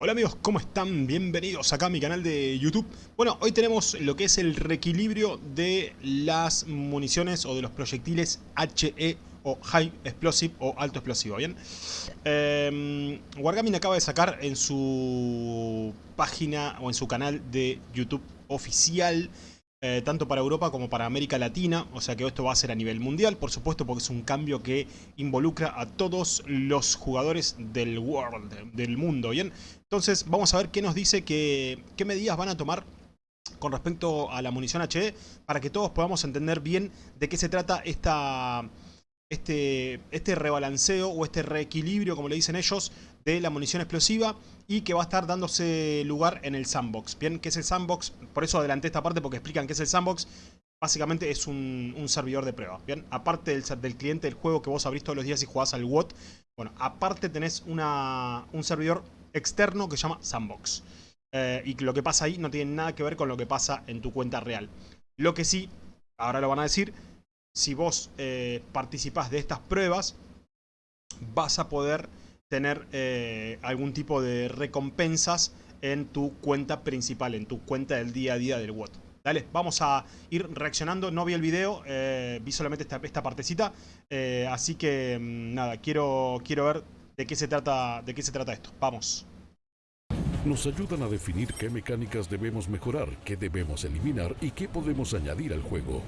Hola amigos, ¿cómo están? Bienvenidos acá a mi canal de YouTube. Bueno, hoy tenemos lo que es el reequilibrio de las municiones o de los proyectiles HE o High Explosive o Alto Explosivo, ¿bien? Eh, Wargaming acaba de sacar en su página o en su canal de YouTube oficial eh, tanto para Europa como para América Latina, o sea que esto va a ser a nivel mundial, por supuesto porque es un cambio que involucra a todos los jugadores del world, del mundo, ¿bien? Entonces vamos a ver qué nos dice, qué medidas van a tomar con respecto a la munición HE para que todos podamos entender bien de qué se trata esta, este, este rebalanceo o este reequilibrio, como le dicen ellos, de la munición explosiva y que va a estar dándose lugar en el sandbox. Bien, ¿qué es el sandbox? Por eso adelanté esta parte porque explican qué es el sandbox. Básicamente es un, servidor de prueba. Bien, aparte del, cliente del juego que vos abrís todos los días y jugás al WOT, bueno, aparte tenés una, un servidor externo que se llama sandbox. Eh, y lo que pasa ahí no tiene nada que ver con lo que pasa en tu cuenta real. Lo que sí, ahora lo van a decir, si vos eh, participás de estas pruebas, vas a poder tener eh, algún tipo de recompensas en tu cuenta principal, en tu cuenta del día a día del WOT. Dale, vamos a ir reaccionando. No vi el video, eh, vi solamente esta, esta partecita. Eh, así que mm, nada, quiero, quiero ver de qué, se trata, de qué se trata esto. Vamos. Nos ayudan a definir qué mecánicas debemos mejorar, qué debemos eliminar y qué podemos añadir al juego.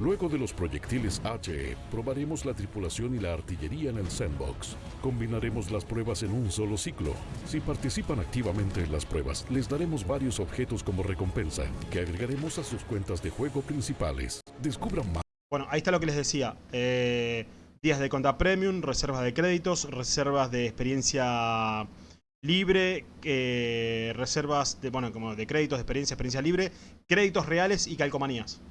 Luego de los proyectiles HE, probaremos la tripulación y la artillería en el sandbox. Combinaremos las pruebas en un solo ciclo. Si participan activamente en las pruebas, les daremos varios objetos como recompensa, que agregaremos a sus cuentas de juego principales. Descubran más. Bueno, ahí está lo que les decía. Eh, días de cuenta premium, reservas de créditos, reservas de experiencia libre, eh, reservas de, bueno, como de créditos, de experiencia, experiencia libre, créditos reales y calcomanías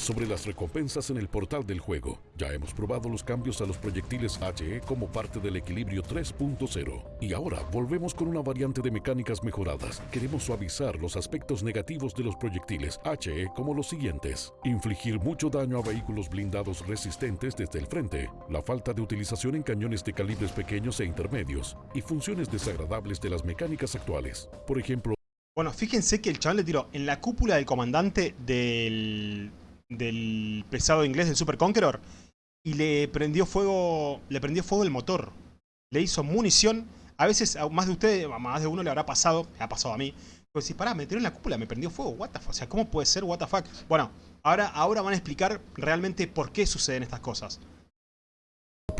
sobre las recompensas en el portal del juego. Ya hemos probado los cambios a los proyectiles HE como parte del equilibrio 3.0. Y ahora volvemos con una variante de mecánicas mejoradas. Queremos suavizar los aspectos negativos de los proyectiles HE como los siguientes. Infligir mucho daño a vehículos blindados resistentes desde el frente. La falta de utilización en cañones de calibres pequeños e intermedios. Y funciones desagradables de las mecánicas actuales. Por ejemplo... Bueno, fíjense que el chaval le tiró en la cúpula del comandante del, del pesado inglés del Super Conqueror y le prendió fuego le prendió fuego el motor. Le hizo munición. A veces a más de ustedes, a más de uno le habrá pasado, ha pasado a mí. Pues si pará, me tiró en la cúpula, me prendió fuego, what the fuck? O sea, ¿cómo puede ser what the fuck? Bueno, ahora, ahora van a explicar realmente por qué suceden estas cosas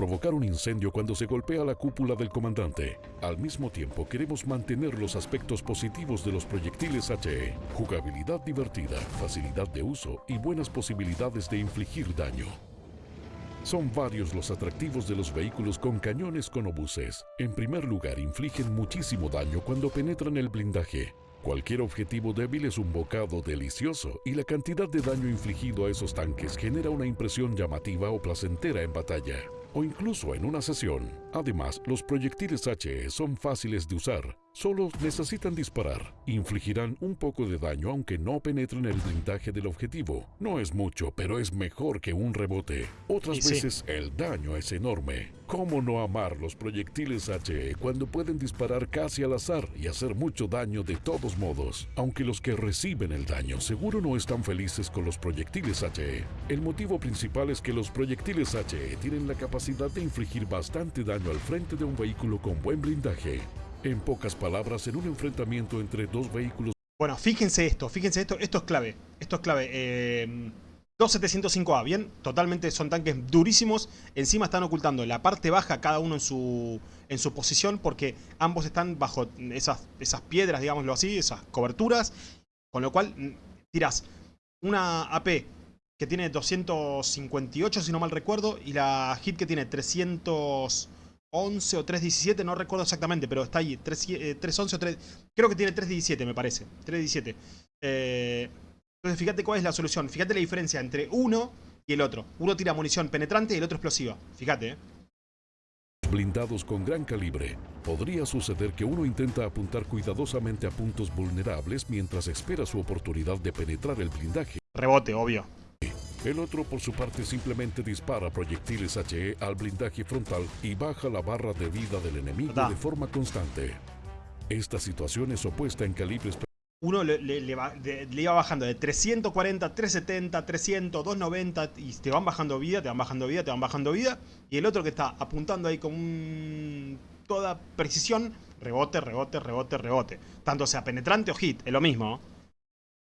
provocar un incendio cuando se golpea la cúpula del comandante. Al mismo tiempo, queremos mantener los aspectos positivos de los proyectiles HE. Jugabilidad divertida, facilidad de uso y buenas posibilidades de infligir daño. Son varios los atractivos de los vehículos con cañones con obuses. En primer lugar, infligen muchísimo daño cuando penetran el blindaje. Cualquier objetivo débil es un bocado delicioso y la cantidad de daño infligido a esos tanques genera una impresión llamativa o placentera en batalla o incluso en una sesión. Además, los proyectiles HE son fáciles de usar. Solo necesitan disparar. Infligirán un poco de daño aunque no penetren el blindaje del objetivo. No es mucho, pero es mejor que un rebote. Otras veces el daño es enorme. ¿Cómo no amar los proyectiles HE cuando pueden disparar casi al azar y hacer mucho daño de todos modos? Aunque los que reciben el daño seguro no están felices con los proyectiles HE. El motivo principal es que los proyectiles HE tienen la capacidad de infligir bastante daño al frente de un vehículo con buen blindaje. En pocas palabras, en un enfrentamiento entre dos vehículos... Bueno, fíjense esto, fíjense esto, esto es clave, esto es clave. Eh, 2705A, bien, totalmente son tanques durísimos, encima están ocultando la parte baja cada uno en su, en su posición porque ambos están bajo esas, esas piedras, digámoslo así, esas coberturas, con lo cual mm, tiras una AP que tiene 258 si no mal recuerdo y la hit que tiene 300... 11 o 317, no recuerdo exactamente, pero está ahí, 311 eh, o 3... Creo que tiene 317, me parece, 317. Eh, entonces fíjate cuál es la solución, fíjate la diferencia entre uno y el otro. Uno tira munición penetrante y el otro explosiva, fíjate, eh. Blindados con gran calibre. Podría suceder que uno intenta apuntar cuidadosamente a puntos vulnerables mientras espera su oportunidad de penetrar el blindaje. Rebote, obvio. El otro, por su parte, simplemente dispara proyectiles HE al blindaje frontal y baja la barra de vida del enemigo de forma constante. Esta situación es opuesta en calibres uno le, iba bajando de 340, 370, 300, 290 y te van bajando vida, te van bajando vida, te van bajando vida. Y el otro que está apuntando ahí con toda precisión, rebote, rebote, rebote, rebote. Tanto sea penetrante o hit, es lo mismo.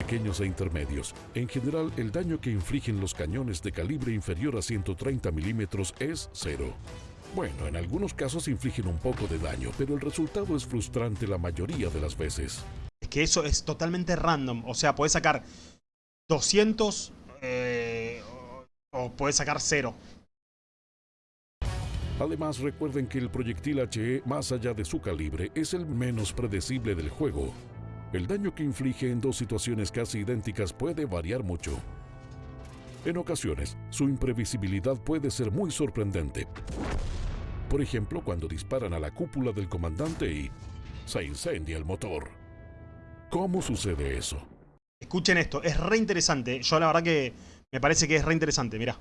Pequeños e intermedios. En general, el daño que infligen los cañones de calibre inferior a 130 milímetros es cero. Bueno, en algunos casos infligen un poco de daño, pero el resultado es frustrante la mayoría de las veces que eso es totalmente random. O sea, puedes sacar 200 eh, o puedes sacar 0. Además, recuerden que el proyectil HE, más allá de su calibre, es el menos predecible del juego. El daño que inflige en dos situaciones casi idénticas puede variar mucho. En ocasiones, su imprevisibilidad puede ser muy sorprendente. Por ejemplo, cuando disparan a la cúpula del comandante y se incendia el motor. ¿Cómo sucede eso? Escuchen esto, es re interesante. Yo la verdad que me parece que es re interesante, mirá.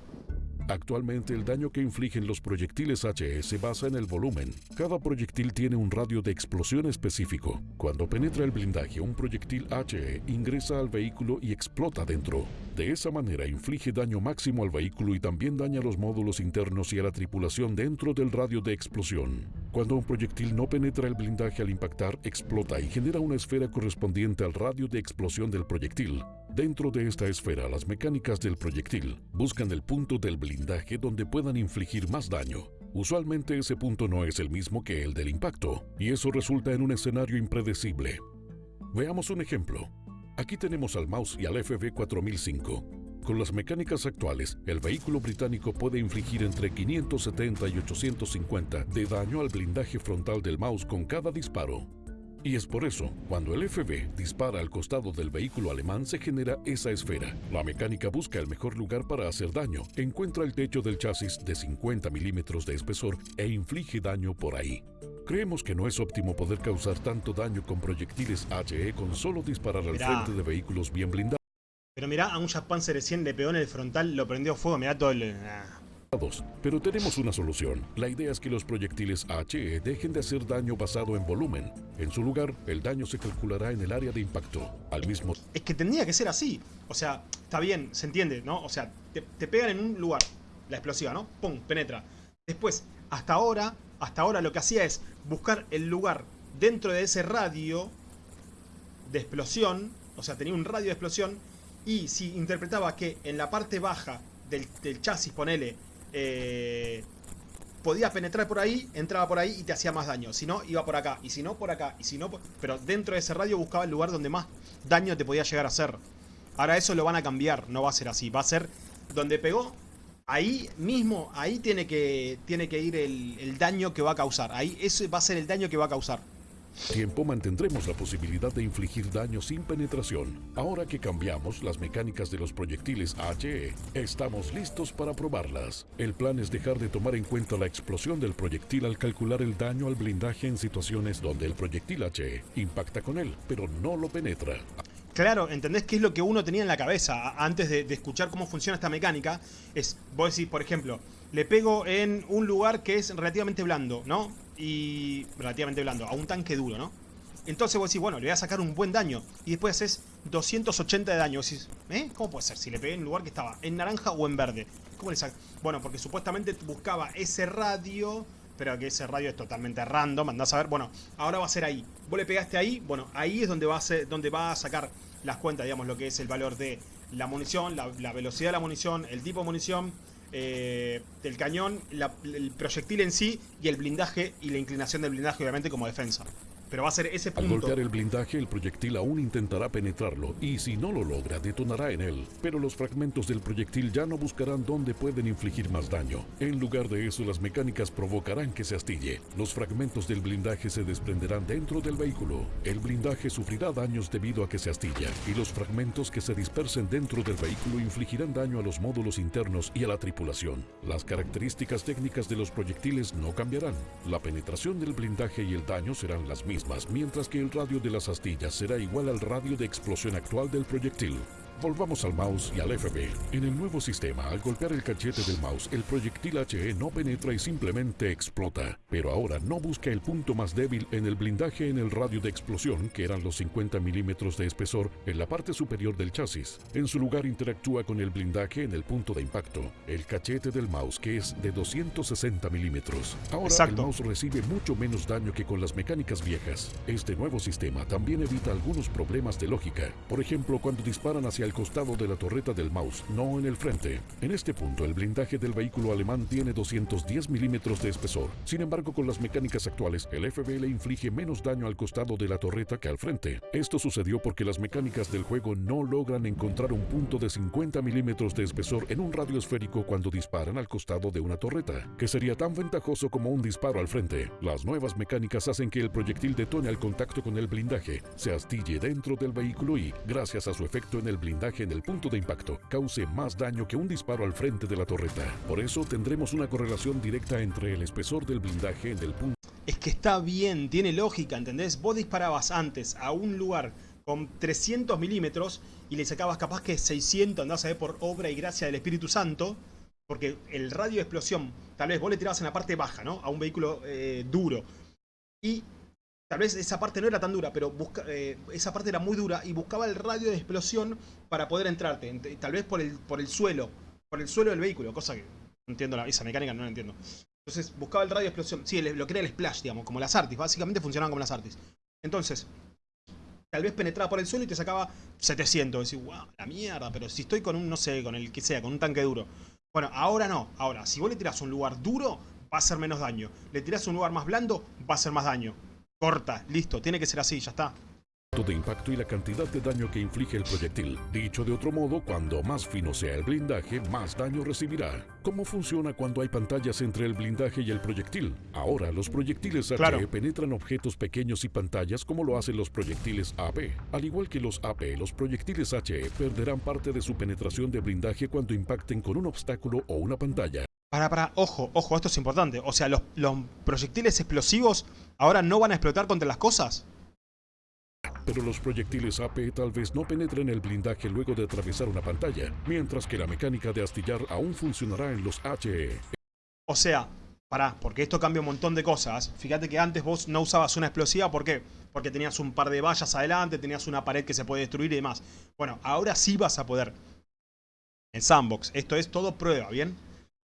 Actualmente el daño que infligen los proyectiles HE se basa en el volumen. Cada proyectil tiene un radio de explosión específico. Cuando penetra el blindaje, un proyectil HE ingresa al vehículo y explota dentro. De esa manera inflige daño máximo al vehículo y también daña los módulos internos y a la tripulación dentro del radio de explosión. Cuando un proyectil no penetra el blindaje al impactar, explota y genera una esfera correspondiente al radio de explosión del proyectil. Dentro de esta esfera, las mecánicas del proyectil buscan el punto del blindaje donde puedan infligir más daño. Usualmente ese punto no es el mismo que el del impacto, y eso resulta en un escenario impredecible. Veamos un ejemplo. Aquí tenemos al mouse y al FB4005. Con las mecánicas actuales, el vehículo británico puede infligir entre 570 y 850 de daño al blindaje frontal del mouse con cada disparo. Y es por eso, cuando el FB dispara al costado del vehículo alemán se genera esa esfera. La mecánica busca el mejor lugar para hacer daño, encuentra el techo del chasis de 50 milímetros de espesor e inflige daño por ahí. Creemos que no es óptimo poder causar tanto daño con proyectiles HE con solo disparar al frente de vehículos bien blindados. Pero mirá, a un Japan 100 le pegó en el frontal, lo prendió fuego, mirá todo el... Ah. Pero tenemos una solución. La idea es que los proyectiles HE dejen de hacer daño basado en volumen. En su lugar, el daño se calculará en el área de impacto. Al mismo Es que tendría que ser así. O sea, está bien, se entiende, ¿no? O sea, te, pegan en un lugar, la explosiva, ¿no? ¡Pum! Penetra. Después, hasta ahora, hasta ahora lo que hacía es buscar el lugar dentro de ese radio de explosión. O sea, tenía un radio de explosión. Y si interpretaba que en la parte baja del, chasis, ponele, eh, podías penetrar por ahí, entraba por ahí y te hacía más daño. Si no, iba por acá. Y si no, por acá. Y si no, pero dentro de ese radio buscaba el lugar donde más daño te podía llegar a hacer. Ahora eso lo van a cambiar, no va a ser así. Va a ser donde pegó, ahí mismo, ahí tiene que, tiene que ir el, el daño que va a causar. Ahí ese va a ser el daño que va a causar tiempo mantendremos la posibilidad de infligir daño sin penetración. Ahora que cambiamos las mecánicas de los proyectiles HE, estamos listos para probarlas. El plan es dejar de tomar en cuenta la explosión del proyectil al calcular el daño al blindaje en situaciones donde el proyectil HE impacta con él, pero no lo penetra. Claro, ¿entendés qué es lo que uno tenía en la cabeza antes de, de escuchar cómo funciona esta mecánica? Es, vos decís, por ejemplo, le pego en un lugar que es relativamente blando, ¿no? Y relativamente blando, a un tanque duro, ¿no? Entonces vos decís, bueno, le voy a sacar un buen daño. Y después haces 280 de daño. Decís, ¿eh? ¿Cómo puede ser? Si le pegué en un lugar que estaba en naranja o en verde. ¿Cómo le saco? Bueno, porque supuestamente buscaba ese radio, pero que ese radio es totalmente random. Andás a ver, bueno, ahora va a ser ahí. Vos le pegaste ahí, bueno, ahí es donde va a, ser, donde va a sacar las cuentas, digamos, lo que es el valor de la munición, la, la velocidad de la munición, el tipo de munición, eh, del cañón, el proyectil en sí y el blindaje y la inclinación del blindaje obviamente como defensa. Pero va a ser ese punto. Al golpear el blindaje, el proyectil aún intentará penetrarlo, y si no lo logra, detonará en él. Pero los fragmentos del proyectil ya no buscarán dónde pueden infligir más daño. En lugar de eso, las mecánicas provocarán que se astille. Los fragmentos del blindaje se desprenderán dentro del vehículo. El blindaje sufrirá daños debido a que se astilla, y los fragmentos que se dispersen dentro del vehículo infligirán daño a los módulos internos y a la tripulación. Las características técnicas de los proyectiles no cambiarán. La penetración del blindaje y el daño serán las mismas mientras que el radio de las astillas será igual al radio de explosión actual del proyectil. Volvamos al mouse y al FB. En el nuevo sistema, al golpear el cachete del mouse, el proyectil HE no penetra y simplemente explota. Pero ahora no busca el punto más débil en el blindaje en el radio de explosión, que eran los 50 milímetros de espesor en la parte superior del chasis. En su lugar interactúa con el blindaje en el punto de impacto, el cachete del mouse, que es de 260 milímetros. Ahora el mouse recibe mucho menos daño que con las mecánicas viejas. Este nuevo sistema también evita algunos problemas de lógica. Por ejemplo, cuando disparan hacia el costado de la torreta del mouse, no en el frente. En este punto, el blindaje del vehículo alemán tiene 210 milímetros de espesor. Sin embargo, con las mecánicas actuales, el FB le inflige menos daño al costado de la torreta que al frente. Esto sucedió porque las mecánicas del juego no logran encontrar un punto de 50 milímetros de espesor en un radio esférico cuando disparan al costado de una torreta, que sería tan ventajoso como un disparo al frente. Las nuevas mecánicas hacen que el proyectil detone al contacto con el blindaje, se astille dentro del vehículo y, gracias a su efecto en el blindaje, en el punto de impacto cause más daño que un disparo al frente de la torreta. Por eso tendremos una correlación directa entre el espesor del blindaje en el punto... Es que está bien, tiene lógica, ¿entendés? Vos disparabas antes a un lugar con 300 milímetros y le sacabas capaz que 600, andás a ver por obra y gracia del Espíritu Santo, porque el radio de explosión, tal vez vos le tirabas en la parte baja, ¿no? A un vehículo eh, duro. Y Tal vez esa parte no era tan dura, pero busca, eh, esa parte era muy dura y buscaba el radio de explosión para poder entrarte. Tal vez por el, por el suelo, por el suelo del vehículo, cosa que no entiendo la, esa mecánica, no la entiendo. Entonces buscaba el radio de explosión. Sí, lo que era el splash, digamos, como las artis. Básicamente funcionaban como las artis. Entonces, tal vez penetraba por el suelo y te sacaba 700. Decís, wow, la mierda, pero si estoy con un, no sé, con el que sea, con un tanque duro. Bueno, ahora no. Ahora, si vos le tirás un lugar duro, va a hacer menos daño. Le tirás a un lugar más blando, va a hacer más daño. Corta, listo, tiene que ser así, ya está de impacto y la cantidad de daño que inflige el proyectil. Dicho de otro modo, cuando más fino sea el blindaje, más daño recibirá. ¿Cómo funciona cuando hay pantallas entre el blindaje y el proyectil? Ahora, los proyectiles HE penetran objetos pequeños y pantallas como lo hacen los proyectiles AP. Al igual que los AP, los proyectiles HE perderán parte de su penetración de blindaje cuando impacten con un obstáculo o una pantalla. Para, para, ojo, ojo, esto es importante. O sea, los, proyectiles explosivos ahora no van a explotar contra las cosas. Pero los proyectiles AP tal vez no penetren el blindaje luego de atravesar una pantalla, mientras que la mecánica de astillar aún funcionará en los HE. O sea, para, porque esto cambia un montón de cosas. Fíjate que antes vos no usabas una explosiva, ¿por qué? Porque tenías un par de vallas adelante, tenías una pared que se puede destruir y demás. Bueno, ahora sí vas a poder. En Sandbox, esto es todo prueba, ¿bien?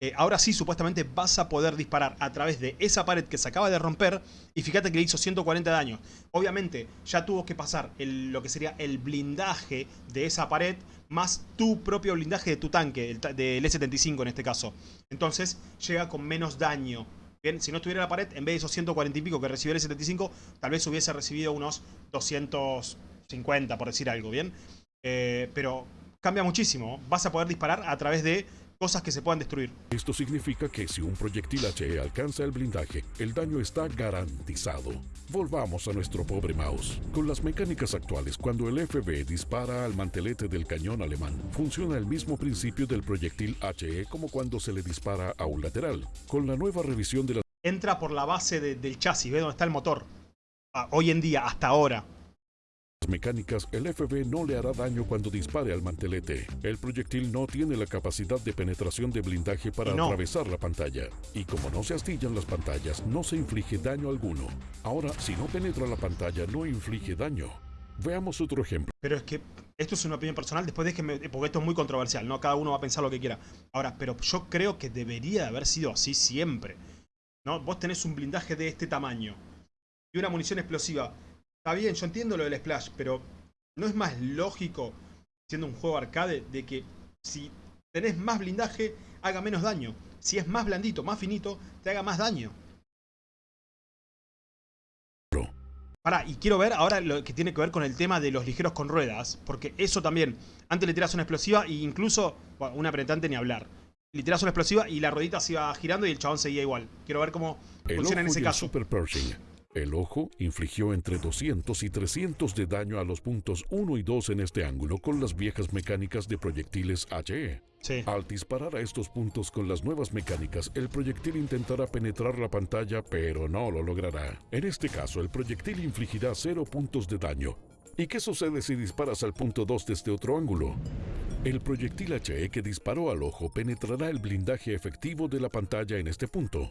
Eh, ahora sí, supuestamente vas a poder disparar a través de esa pared que se acaba de romper. Y fíjate que le hizo 140 daños. Obviamente, ya tuvo que pasar lo que sería el blindaje de esa pared, más tu propio blindaje de tu tanque, del E75 en este caso. Entonces, llega con menos daño. Bien, si no estuviera la pared, en vez de esos 140 y pico que recibió el E75, tal vez hubiese recibido unos 250, por decir algo, ¿bien? Eh, pero cambia muchísimo. Vas a poder disparar a través de cosas que se puedan destruir. Esto significa que si un proyectil HE alcanza el blindaje, el daño está garantizado. Volvamos a nuestro pobre mouse. Con las mecánicas actuales, cuando el FB dispara al mantelete del cañón alemán, funciona el mismo principio del proyectil HE como cuando se le dispara a un lateral. Con la nueva revisión de la... Entra por la base del chasis, ve dónde está el motor. Ah, hoy en día, hasta ahora mecánicas, el FB no le hará daño cuando dispare al mantelete. El proyectil no tiene la capacidad de penetración de blindaje para atravesar la pantalla. Y como no se astillan las pantallas, no se inflige daño alguno. Ahora, si no penetra la pantalla, no inflige daño. Veamos otro ejemplo. Pero es que esto es una opinión personal, después de que me, porque esto es muy controversial, ¿no? Cada uno va a pensar lo que quiera. Ahora, pero yo creo que debería de haber sido así siempre. ¿No? Vos tenés un blindaje de este tamaño y una munición explosiva Está bien, yo entiendo lo del splash, pero ¿no es más lógico, siendo un juego arcade, de que si tenés más blindaje, haga menos daño? Si es más blandito, más finito, te haga más daño. Pará, y quiero ver ahora lo que tiene que ver con el tema de los ligeros con ruedas, porque eso también, antes le tiras una explosiva e incluso, bueno, una apretante ni hablar. Le tiras una explosiva y la ruedita se iba girando y el chabón seguía igual. Quiero ver cómo funciona en ese caso. Super el ojo infligió entre 200 y 300 de daño a los puntos 1 y 2 en este ángulo con las viejas mecánicas de proyectiles HE. Al disparar a estos puntos con las nuevas mecánicas, el proyectil intentará penetrar la pantalla, pero no lo logrará. En este caso, el proyectil infligirá 0 puntos de daño, ¿Y qué sucede si disparas al punto 2 desde otro ángulo? El proyectil HE que disparó al ojo penetrará el blindaje efectivo de la pantalla en este punto.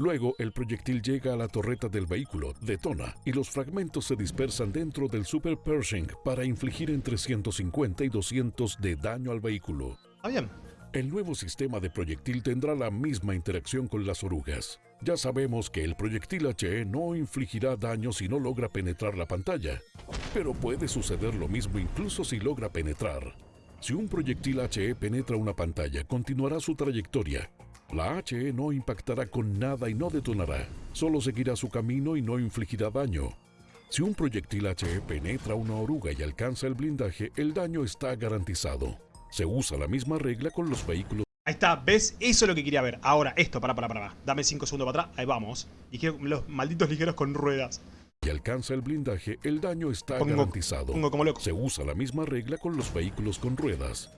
Luego, el proyectil llega a la torreta del vehículo, detona, y los fragmentos se dispersan dentro del Super Pershing para infligir entre 150 y 200 de daño al vehículo. Ah, bien. El nuevo sistema de proyectil tendrá la misma interacción con las orugas. Ya sabemos que el proyectil HE no infligirá daño si no logra penetrar la pantalla, pero puede suceder lo mismo incluso si logra penetrar. Si un proyectil HE penetra una pantalla, continuará su trayectoria. La HE no impactará con nada y no detonará, solo seguirá su camino y no infligirá daño. Si un proyectil HE penetra una oruga y alcanza el blindaje, el daño está garantizado. Se usa la misma regla con los vehículos. Ahí está, ¿ves? Eso es lo que quería ver. Ahora, esto, para, para, para. Dame 5 segundos para atrás. Ahí vamos. Y quiero los malditos ligeros con ruedas. Y alcanza el blindaje, el daño está Pongo- garantizado. pongo como loco. Se usa la misma regla con los vehículos con ruedas.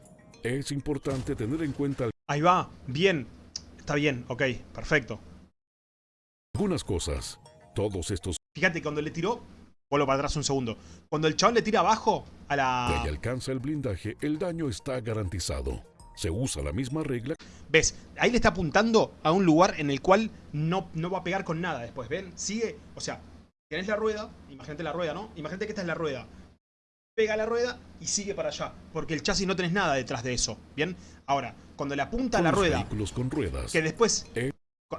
Es importante tener en cuenta Ahí va. Bien. Está bien. Ok. Perfecto. algunas cosas. Todos estos Fíjate, cuando le tiró... Vuelvo para atrás un segundo. Cuando el chabón le tira abajo a la... y alcanza el blindaje, el daño está garantizado. Se usa la misma regla ¿Ves? Ahí le está apuntando a un lugar en el cual no, no va a pegar con nada después. ¿Ven? Sigue. O sea, tenés la rueda. Imagínate la rueda, ¿no? Imagínate que esta es la rueda. Pega la rueda y sigue para allá. Porque el chasis no tenés nada detrás de eso. ¿Bien? Ahora, cuando le apunta a la rueda, vehículos con ruedas. que después... Eh.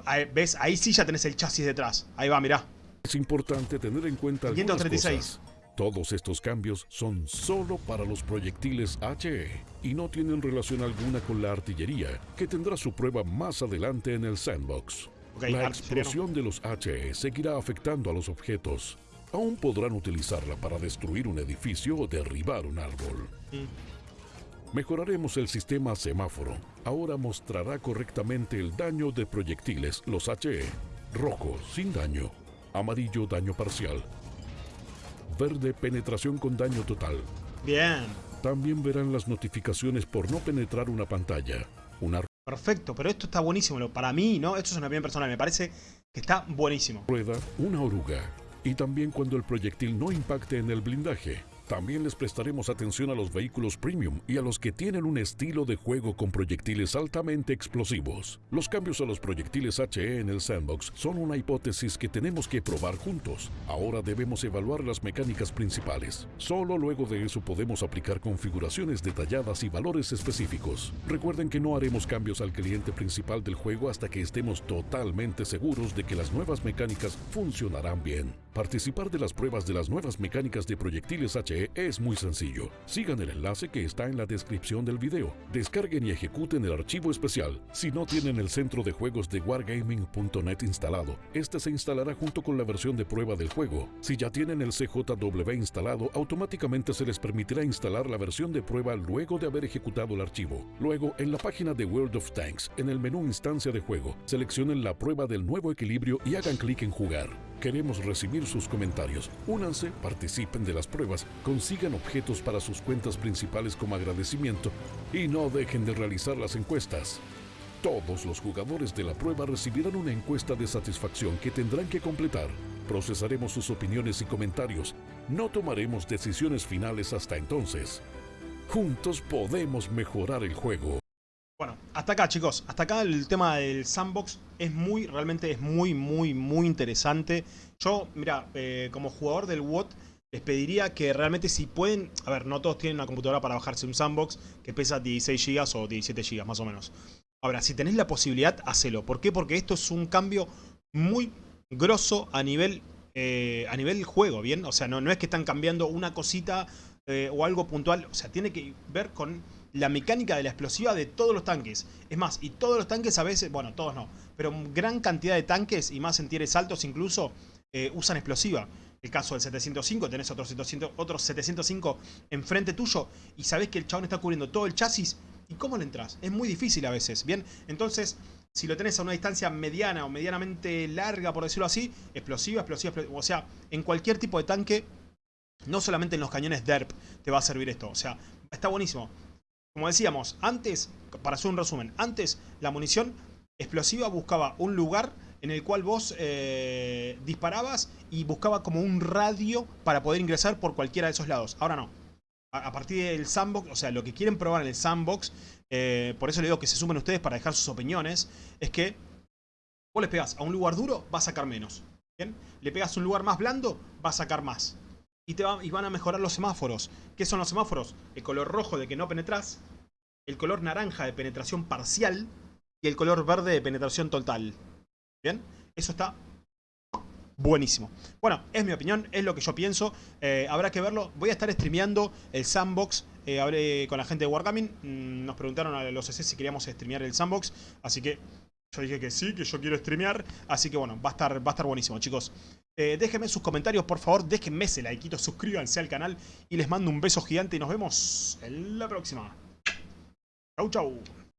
Ahí- ¿Ves? Ahí sí ya tenés el chasis detrás. Ahí va, mirá. Es importante tener en cuenta algunas 536. cosas. Todos estos cambios son solo para los proyectiles HE y no tienen relación alguna con la artillería, que tendrá su prueba más adelante en el sandbox. La no. explosión de los HE seguirá afectando a los objetos. Aún podrán utilizarla para destruir un edificio o derribar un árbol. Mm. Mejoraremos el sistema semáforo. Ahora mostrará correctamente el daño de proyectiles, los HE. Rojo, sin daño. Amarillo, daño parcial. Verde, penetración con daño total. Bien. También verán las notificaciones por no penetrar una pantalla. Una Perfecto. Pero esto está buenísimo. Para mí, ¿no? Esto es una opinión personal. Me parece que está buenísimo. rueda, una oruga. Y también cuando el proyectil no impacte en el blindaje. También les prestaremos atención a los vehículos premium y a los que tienen un estilo de juego con proyectiles altamente explosivos. Los cambios a los proyectiles HE en el sandbox son una hipótesis que tenemos que probar juntos. Ahora debemos evaluar las mecánicas principales. Solo luego de eso podemos aplicar configuraciones detalladas y valores específicos. Recuerden que no haremos cambios al cliente principal del juego hasta que estemos totalmente seguros de que las nuevas mecánicas funcionarán bien. Participar de las pruebas de las nuevas mecánicas de proyectiles HE es muy sencillo. Sigan el enlace que está en la descripción del video. Descarguen y ejecuten el archivo especial. Si no tienen el centro de juegos de wargaming.net instalado, este se instalará junto con la versión de prueba del juego. Si ya tienen el CJW instalado, automáticamente se les permitirá instalar la versión de prueba luego de haber ejecutado el archivo. Luego, en la página de World of Tanks, en el menú Instancia de juego, seleccionen la prueba del nuevo equilibrio y hagan clic en Jugar. Queremos recibir sus comentarios. Únanse, participen de las pruebas, consigan objetos para sus cuentas principales como agradecimiento y no dejen de realizar las encuestas. Todos los jugadores de la prueba recibirán una encuesta de satisfacción que tendrán que completar. Procesaremos sus opiniones y comentarios. No tomaremos decisiones finales hasta entonces. Juntos podemos mejorar el juego. Bueno, hasta acá chicos, hasta acá el tema del sandbox es muy, realmente es muy, muy, muy interesante. Yo, mira, eh, como jugador del WOT, les pediría que realmente si pueden, a ver, no todos tienen una computadora para bajarse un sandbox que pesa 16 GB o 17 GB más o menos. Ahora, si tenés la posibilidad, hacelo. ¿Por qué? Porque esto es un cambio muy grosso a nivel, eh, a nivel juego, ¿bien? O sea, no, no es que están cambiando una cosita eh, o algo puntual. O sea, tiene que ver con la mecánica de la explosiva de todos los tanques. Es más, y todos los tanques a veces, bueno, todos no, pero gran cantidad de tanques, y más en tieres altos incluso, eh, usan explosiva. El caso del 705, tenés otro 700, otro 705 enfrente tuyo y sabés que el chabón está cubriendo todo el chasis. ¿Y cómo le entras? Es muy difícil a veces, ¿bien? Entonces, si lo tenés a una distancia mediana o medianamente larga, por decirlo así, explosiva, explosiva, explosiva o sea, en cualquier tipo de tanque, no solamente en los cañones DERP te va a servir esto. O sea, está buenísimo. Como decíamos, antes, para hacer un resumen, antes la munición explosiva buscaba un lugar en el cual vos eh, disparabas y buscaba como un radio para poder ingresar por cualquiera de esos lados. Ahora no. A, partir del sandbox, o sea, lo que quieren probar en el sandbox, eh, por eso le digo que se sumen ustedes para dejar sus opiniones, es que vos le pegas a un lugar duro, va a sacar menos. ¿Bien? Le pegas a un lugar más blando, va a sacar más. Y, te y van a mejorar los semáforos. ¿Qué son los semáforos? El color rojo de que no penetras, el color naranja de penetración parcial y el color verde de penetración total. ¿Bien? Eso está buenísimo. Bueno, es mi opinión, es lo que yo pienso. Eh, habrá que verlo. Voy a estar streameando el sandbox. Eh, hablé con la gente de Wargaming. Mm, nos preguntaron a los CC si queríamos streamear el sandbox. Así que yo dije que sí, que yo quiero streamear. Así que bueno, va a estar, va a estar buenísimo, chicos. Eh, déjenme sus comentarios, por favor. Déjenme ese like, suscríbanse al canal. Y les mando un beso gigante y nos vemos en la próxima. Chau, chau.